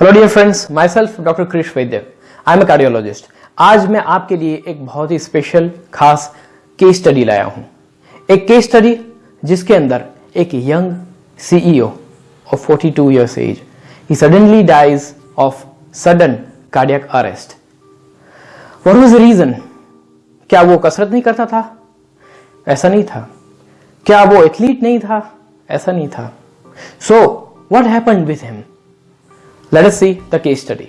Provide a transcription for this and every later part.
Hello dear friends myself doctor Krish Vaidya I am A cardiologist आज मैं आपके लिए एक बहुत ही स्पेशल खास केस स्टडी लाया हूँ। एक केस स्टडी जिसके अंदर एक young CEO of 42 years age he suddenly dies of sudden cardiac arrest what was reason क्या वो कसरत नहीं करता था? ऐसा नहीं था। क्या वो एथलीट नहीं था? ऐसा नहीं था। So what happen with him as see the case study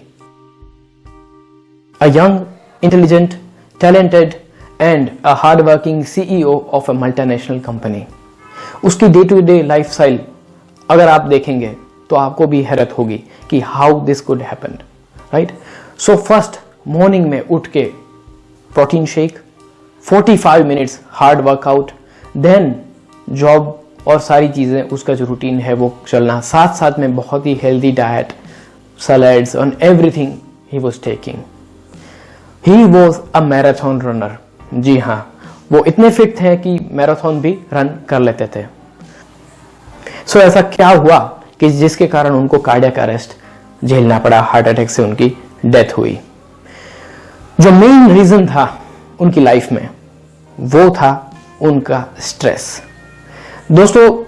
a young intelligent talented and a hard working CEO of a multinational company उसकी day to day life style अगर आप देखेंगे तो आपको भी हैरत होगी कि how this could happen right so first morning में उठ के protein shake 45 minutes hard workout then job और सारी चीज़ें, उसका जो रूटीन है वो चलना साथ साथ में बहुत ही healthy diet salads on everything he was taking he was a marathon runner जी हाँ वो इतने फिट थे कि मैराथन भी रन कर लेते थे। सो so, ऐसा क्या हुआ कि जिसके कारण उनको कार्डियक अरेस्ट झेलना पड़ा हार्ट अटैक से उनकी डेथ हुई। जो मेन रीजन था उनकी लाइफ में वो था उनका स्ट्रेस दोस्तों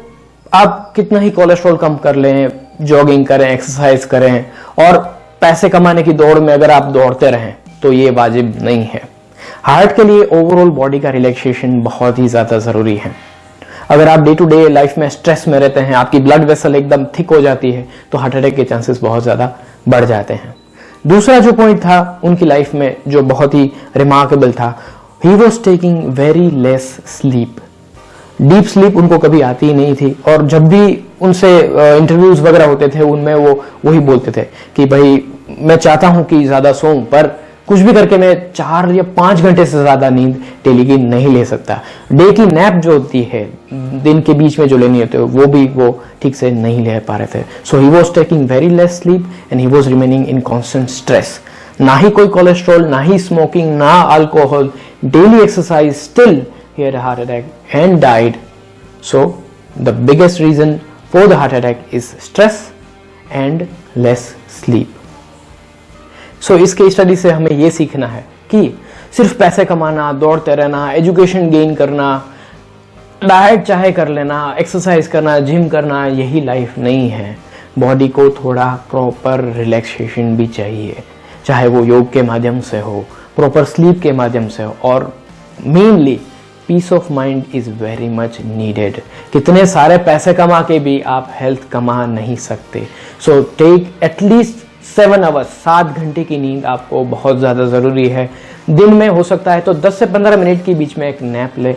आप कितना ही कोलेस्ट्रॉल कम कर लें जॉगिंग करें एक्सरसाइज करें और पैसे कमाने की दौड़ में अगर आप दौड़ते रहें तो ये वाजिब नहीं है। हार्ट के लिए ओवरऑल बॉडी का रिलैक्सेशन बहुत ही ज़्यादा ज़रूरी है। अगर आप डे टू डे लाइफ में स्ट्रेस में रहते हैं, आपकी ब्लड वेसल एकदम थिक हो जाती है तो हार्ट अटैक के चांसेस बहुत ज़्यादा बढ़ जाते हैं। दूसरा जो पॉइंट था उनकी लाइफ में, जो बहुत ही रिमार्केबल था he was taking very less sleep deep sleep उनको कभी आती ही नहीं थी। और जब भी उनसे इंटरव्यूज़ वगैरह होते थे, उनमें वो, वही बोलते थे कि भाई, मैं चाहता हूँ कि ज़्यादा सोऊं, पर कुछ भी करके मैं चार या पाँच घंटे से ज़्यादा नींद डेली की नहीं ले सकता। डे की नैप जो होती है, दिन के बीच में जो लेनी होती है, वो भी वो ठीक से नहीं ले पा रहे थे। So he was taking very less sleep and he was remaining in constant stress ना ही कोई कोलेस्ट्रॉल ना ही स्मोकिंग ना alcohol daily exercise still he had a heart attack and died. So the biggest reason for the heart attack is stress and less sleep. so, इस case study से हमें ये सीखना है कि सिर्फ़ पैसे कमाना दौड़ते रहना एजुकेशन गेन करना डाइट चाहे कर लेना एक्सरसाइज करना जिम करना यही लाइफ नहीं है बॉडी को थोड़ा प्रॉपर रिलैक्सेशन भी चाहिए चाहे वो योग के माध्यम से हो प्रॉपर स्लीप के माध्यम से हो और mainly peace of mind is very much needed कितने सारे पैसे कमा के भी आप हेल्थ कमा नहीं सकते। So take at least seven hours सात घंटे की नींद आपको बहुत ज़्यादा ज़रूरी है। दिन में हो सकता है तो 10 से 15 मिनट के बीच में एक नैप ले।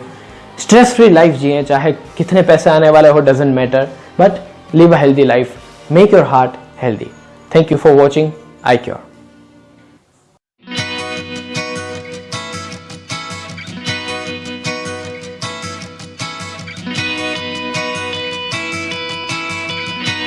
स्ट्रेस फ्री लाइफ जिए, चाहे कितने पैसे आने वाले हो doesn't matter but live a healthy life make your heart healthy thank you for watching I cure